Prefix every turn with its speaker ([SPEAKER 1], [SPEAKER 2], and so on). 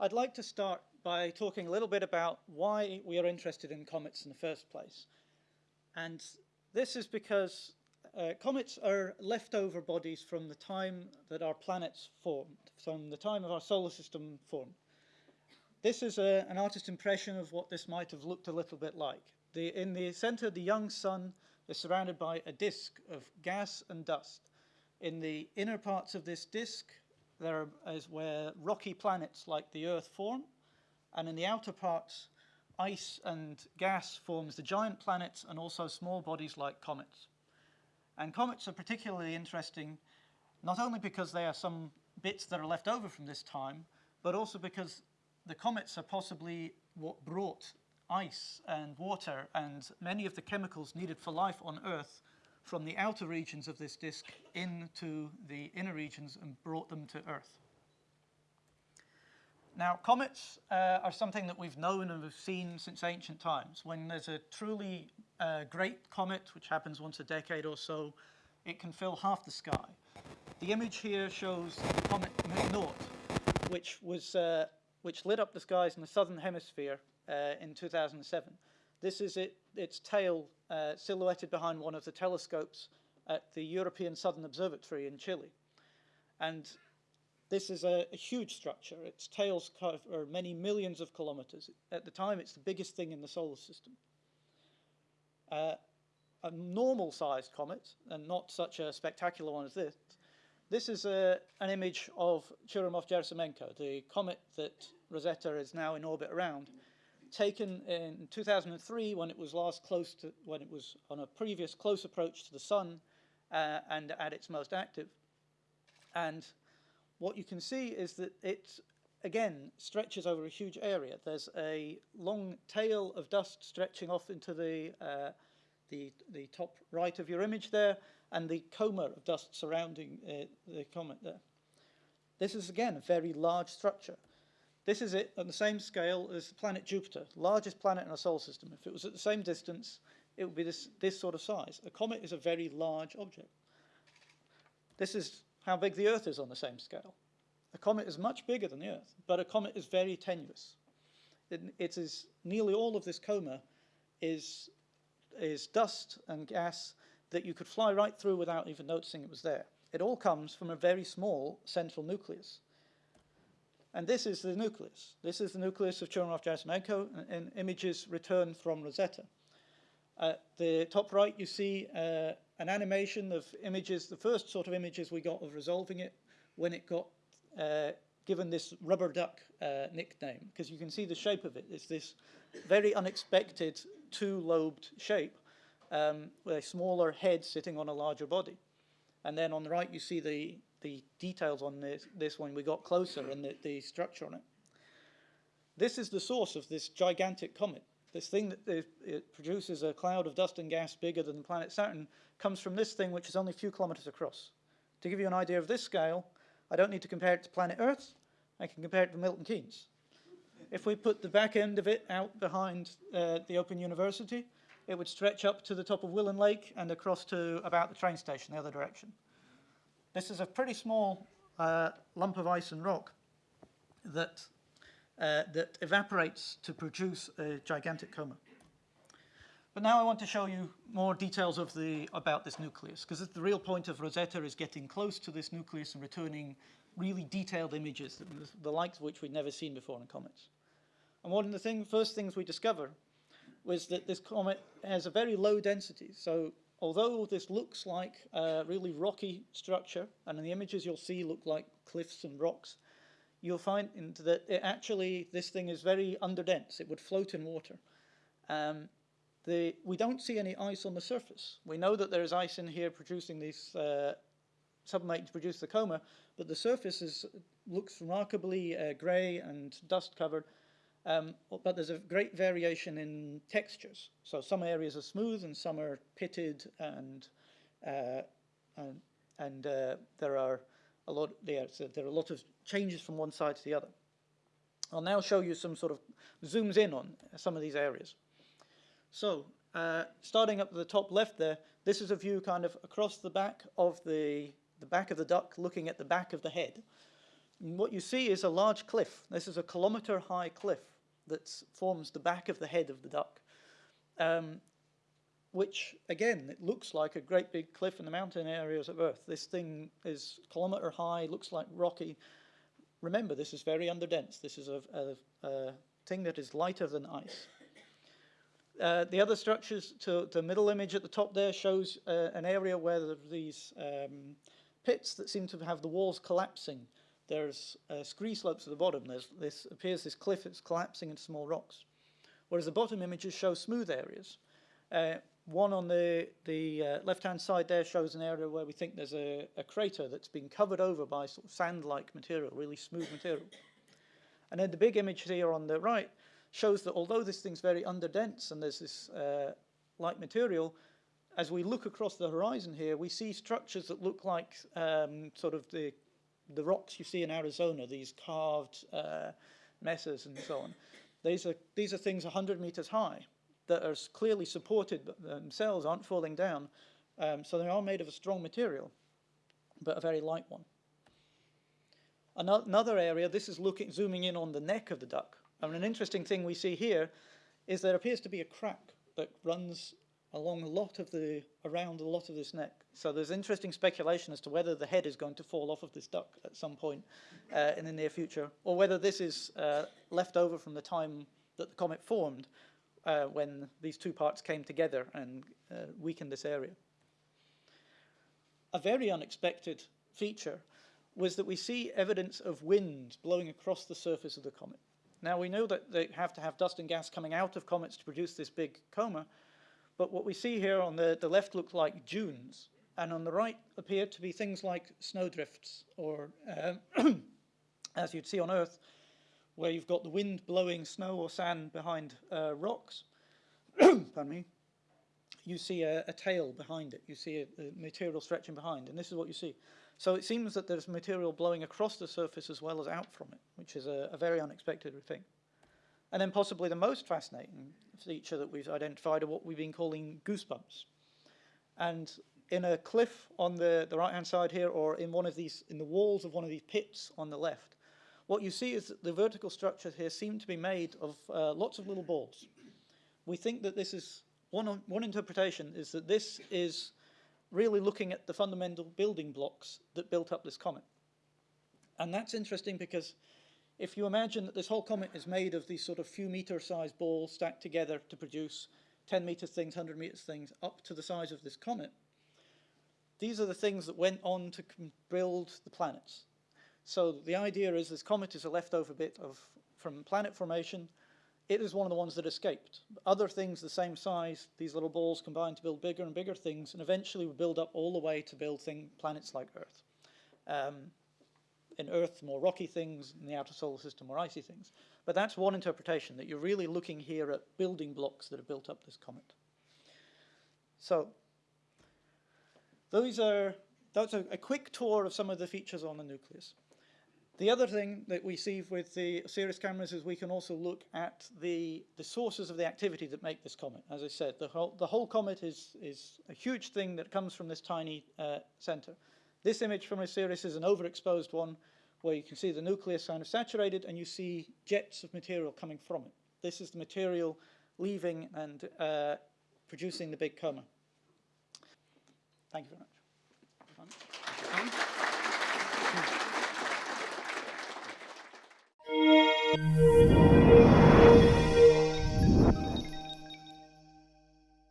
[SPEAKER 1] I'd like to start by talking a little bit about why we are interested in comets in the first place. And this is because uh, comets are leftover bodies from the time that our planets formed, from the time of our solar system formed. This is a, an artist's impression of what this might have looked a little bit like. The, in the center, the young sun is surrounded by a disk of gas and dust. In the inner parts of this disk, there is where rocky planets like the Earth form, and in the outer parts, ice and gas forms the giant planets and also small bodies like comets. And comets are particularly interesting not only because they are some bits that are left over from this time, but also because the comets are possibly what brought ice and water and many of the chemicals needed for life on Earth from the outer regions of this disk into the inner regions and brought them to Earth. Now, comets uh, are something that we've known and we've seen since ancient times. When there's a truly uh, great comet, which happens once a decade or so, it can fill half the sky. The image here shows the comet McNaught, which, was, uh, which lit up the skies in the southern hemisphere uh, in 2007. This is it, its tail uh, silhouetted behind one of the telescopes at the European Southern Observatory in Chile. And this is a, a, huge structure. Its tails cover many millions of kilometers. At the time, it's the biggest thing in the solar system. Uh, a normal-sized comet, and not such a spectacular one as this, this is a, an image of Churyumov-Gerasimenko, the comet that Rosetta is now in orbit around, taken in 2003 when it was last close to, when it was on a previous close approach to the sun uh, and at its most active. And what you can see is that it, again, stretches over a huge area. There's a long tail of dust stretching off into the, uh, the, the top right of your image there, and the coma of dust surrounding uh, the comet there. This is, again, a very large structure. This is it on the same scale as the planet Jupiter, largest planet in our solar system. If it was at the same distance, it would be this, this sort of size. A comet is a very large object. This is how big the Earth is on the same scale. A comet is much bigger than the Earth, but a comet is very tenuous. It, it is nearly all of this coma is, is dust and gas that you could fly right through without even noticing it was there. It all comes from a very small central nucleus. And this is the nucleus. This is the nucleus of Churyumov-Gerasimenko and images returned from Rosetta. At the top right, you see uh, an animation of images, the first sort of images we got of resolving it when it got uh, given this rubber duck uh, nickname, because you can see the shape of it. It's this very unexpected two-lobed shape um, with a smaller head sitting on a larger body. And then on the right, you see the, the details on this, this when we got closer and the, the structure on it. This is the source of this gigantic comet. This thing that it, it produces a cloud of dust and gas bigger than the planet Saturn comes from this thing, which is only a few kilometers across. To give you an idea of this scale, I don't need to compare it to planet Earth. I can compare it to Milton Keynes. If we put the back end of it out behind uh, the Open University, it would stretch up to the top of Willen Lake and across to about the train station, the other direction. This is a pretty small uh, lump of ice and rock that, uh, that evaporates to produce a gigantic coma. But now I want to show you more details of the, about this nucleus, because the real point of Rosetta is getting close to this nucleus and returning really detailed images, the likes of which we'd never seen before in comets. And one of the thing, first things we discovered was that this comet has a very low density. So although this looks like a really rocky structure, and in the images you'll see look like cliffs and rocks, you'll find that it actually, this thing is very underdense. It would float in water. Um, the, we don't see any ice on the surface. We know that there is ice in here producing these, uh, sublimate to produce the coma, but the surface is, looks remarkably uh, grey and dust covered, um, but there's a great variation in textures. So some areas are smooth and some are pitted and, uh, and, and uh, there are a lot, yeah, so there are a lot of changes from one side to the other. I'll now show you some sort of zooms in on some of these areas. So uh, starting up at the top left there, this is a view kind of across the back of the, the back of the duck looking at the back of the head. What you see is a large cliff. This is a kilometer high cliff that forms the back of the head of the duck. Um, which again, it looks like a great big cliff in the mountain areas of Earth. This thing is kilometer high, looks like rocky. Remember, this is very underdense. This is a, a, a thing that is lighter than ice. Uh, the other structures, to the middle image at the top there shows uh, an area where there are these um, pits that seem to have the walls collapsing. There's uh, scree slopes at the bottom. There's this appears this cliff that's collapsing into small rocks. Whereas the bottom images show smooth areas. Uh, one on the, the uh, left-hand side there shows an area where we think there's a, a crater that's been covered over by sort of sand-like material, really smooth material. And then the big image here on the right shows that although this thing's very underdense and there's this uh, light material, as we look across the horizon here, we see structures that look like um, sort of the, the rocks you see in Arizona, these carved uh, mesas and so on. These are, these are things 100 meters high that are clearly supported but themselves, aren't falling down. Um, so they are made of a strong material, but a very light one. Another area, this is looking, zooming in on the neck of the duck. And an interesting thing we see here is there appears to be a crack that runs along a lot of the, around a lot of this neck. So there's interesting speculation as to whether the head is going to fall off of this duck at some point uh, in the near future, or whether this is uh, left over from the time that the comet formed uh, when these two parts came together and uh, weakened this area. A very unexpected feature was that we see evidence of wind blowing across the surface of the comet. Now we know that they have to have dust and gas coming out of comets to produce this big coma, but what we see here on the, the left look like dunes, and on the right appear to be things like snowdrifts, or uh, as you'd see on Earth, where you've got the wind blowing snow or sand behind uh, rocks, pardon me, you see a, a, tail behind it. You see a, a, material stretching behind, and this is what you see. So it seems that there's material blowing across the surface as well as out from it, which is a, a very unexpected thing. And then possibly the most fascinating feature that we've identified are what we've been calling goosebumps. And in a cliff on the, the right-hand side here, or in one of these, in the walls of one of these pits on the left, what you see is that the vertical structures here seem to be made of uh, lots of little balls. We think that this is, one, one interpretation is that this is really looking at the fundamental building blocks that built up this comet. And that's interesting because if you imagine that this whole comet is made of these sort of few meter sized balls stacked together to produce 10 meters things, 100 meters things, up to the size of this comet, these are the things that went on to build the planets. So the idea is this comet is a leftover bit of from planet formation. It is one of the ones that escaped. Other things the same size, these little balls combine to build bigger and bigger things, and eventually we build up all the way to build thing, planets like Earth. Um, in Earth, more rocky things, in the outer solar system, more icy things. But that's one interpretation, that you're really looking here at building blocks that have built up this comet. So, those are, that's a, a quick tour of some of the features on the nucleus. The other thing that we see with the OSIRIS cameras is we can also look at the, the sources of the activity that make this comet. As I said, the whole, the whole comet is, is a huge thing that comes from this tiny uh, center. This image from OSIRIS is an overexposed one where you can see the nucleus kind of saturated and you see jets of material coming from it. This is the material leaving and uh, producing the big coma. Thank you very much. Música